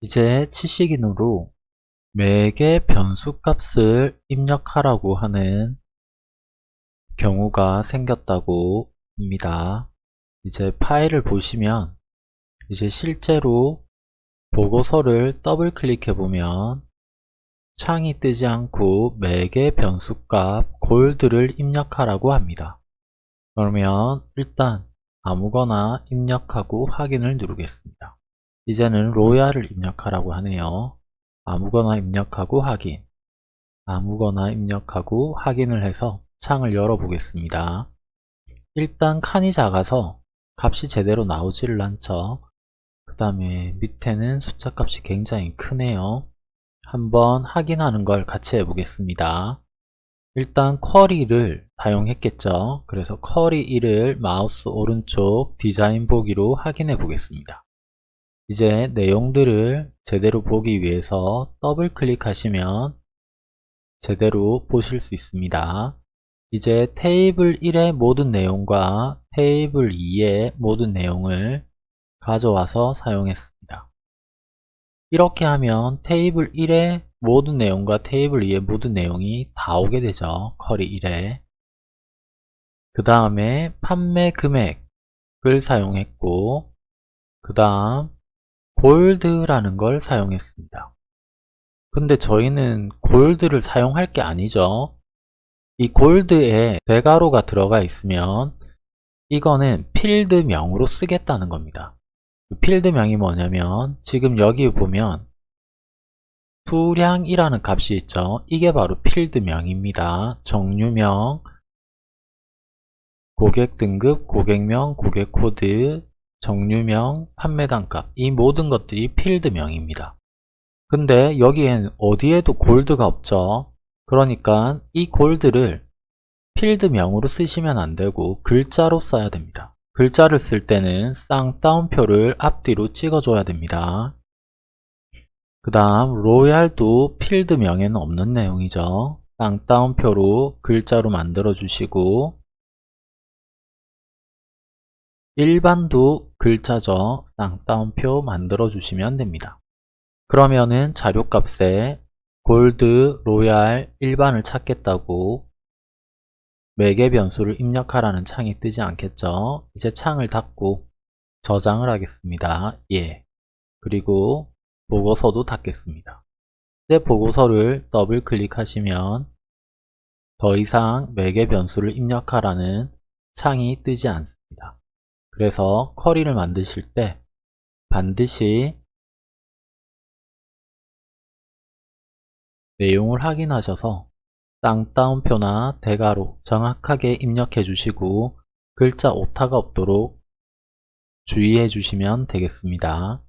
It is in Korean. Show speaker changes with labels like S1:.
S1: 이제 치식인으로 매개 변수 값을 입력하라고 하는 경우가 생겼다고 합니다. 이제 파일을 보시면 이제 실제로 보고서를 더블 클릭해 보면 창이 뜨지 않고 매개 변수값 골드를 입력하라고 합니다. 그러면 일단 아무거나 입력하고 확인을 누르겠습니다. 이제는 로얄을 입력하라고 하네요. 아무거나 입력하고 확인 아무거나 입력하고 확인을 해서 창을 열어보겠습니다. 일단 칸이 작아서 값이 제대로 나오지를 않죠. 그 다음에 밑에는 숫자 값이 굉장히 크네요. 한번 확인하는 걸 같이 해보겠습니다. 일단 쿼리를 사용했겠죠. 그래서 쿼리 1을 마우스 오른쪽 디자인 보기로 확인해 보겠습니다. 이제 내용들을 제대로 보기 위해서 더블 클릭하시면 제대로 보실 수 있습니다. 이제 테이블 1의 모든 내용과 테이블 2의 모든 내용을 가져와서 사용했습니다. 이렇게 하면 테이블 1의 모든 내용과 테이블 2의 모든 내용이 다 오게 되죠. 쿼리 1에 그 다음에 판매 금액을 사용했고 그 다음 골드라는 걸 사용했습니다. 근데 저희는 골드를 사용할 게 아니죠. 이 골드에 대괄호가 들어가 있으면 이거는 필드명으로 쓰겠다는 겁니다. 필드명이 뭐냐면 지금 여기 보면 수량이라는 값이 있죠. 이게 바로 필드명입니다. 정류명, 고객 등급, 고객명, 고객 코드, 종류명, 판매 단가 이 모든 것들이 필드명입니다. 근데 여기엔 어디에도 골드가 없죠. 그러니까 이 골드를 필드명으로 쓰시면 안되고 글자로 써야 됩니다. 글자를 쓸 때는 쌍따옴표를 앞뒤로 찍어줘야 됩니다. 그 다음 로얄도 필드명에는 없는 내용이죠. 쌍따옴표로 글자로 만들어 주시고 일반도 글자죠. 쌍따옴표 만들어 주시면 됩니다. 그러면은 자료값에 골드, 로얄, 일반을 찾겠다고 매개 변수를 입력하라는 창이 뜨지 않겠죠. 이제 창을 닫고 저장을 하겠습니다. 예. 그리고 보고서도 닫겠습니다. 이제 보고서를 더블 클릭하시면 더 이상 매개 변수를 입력하라는 창이 뜨지 않습니다. 그래서 쿼리를 만드실 때 반드시 내용을 확인하셔서 쌍따옴표나 대괄호 정확하게 입력해 주시고 글자 오타가 없도록 주의해 주시면 되겠습니다.